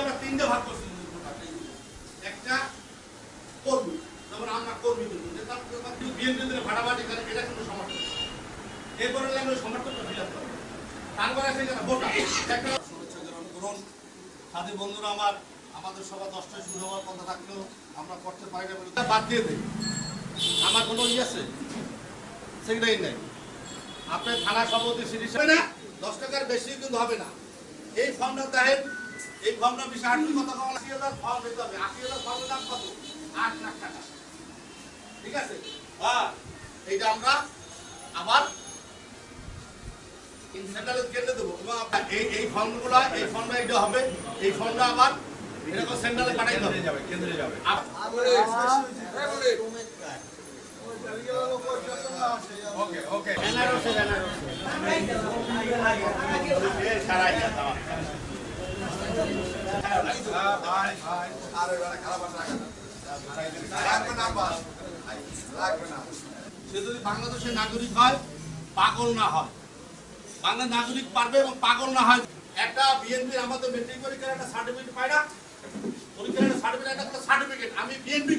আমরা তিনটে ভাগ করছি একটা কর্মী যেমন আমরা কর্মী কিন্তু যে তার বিএনপি দিলে ভাড়াবাড়ি করে এটা কিন্তু সমর্থন এরপরে লাগলে সমর্থনটা ফিল আপ করে তারপরে আছে যেটা ভোটার একটা শুভেচ্ছা গ্রহণ করুন। সাথী বন্ধুরা আমার আমাদের সভা দশটায় শুরু হওয়ার কথা থাকলেও আমরা করতে পারি না বলে বাদ দিয়ে দেই। আমার কোনো ইয়ে আছে? সেটাই নাই। আপনার থানা সভাপতি সিরিজ হবে না। দশ টাকার বেশি কিন্তু হবে না। এই ফর্মটা দেখেন এই ফর্মটা বিশাল আটটি কথা কম আশি হাজার ফর্ম দিতে হবে। আশি হাজার ফর্মের দাম কত? আট লাখ টাকা। ঠিক আছে? হ্যাঁ এইটা আমরা আবার সেন্ট্রালে কেটে দেবো। এবং এই এই ফর্মগুলো এই ফর্মটা এটা হবে। এই ফর্মটা আবার এরকম সেন্ট্রালে পাঠাইতে হবে। যাবে কেন্দ্রে যাবে। ওকে ওকে। এ, সারাই যা, দাও। ভাই ভাই সে যদি বাংলাদেশের নাগরিক হয়, পাগল না হয়। বাংলা নাগরিক পারবে এবং পাগল না হয়। একটা বিএনপির আমাদের মেট্রিক পরীক্ষার একটা সার্টিফিকেট পাই না। পরীক্ষার একটা সার্টিফিকেট একটা সার্টিফিকেট আমি বিএনপি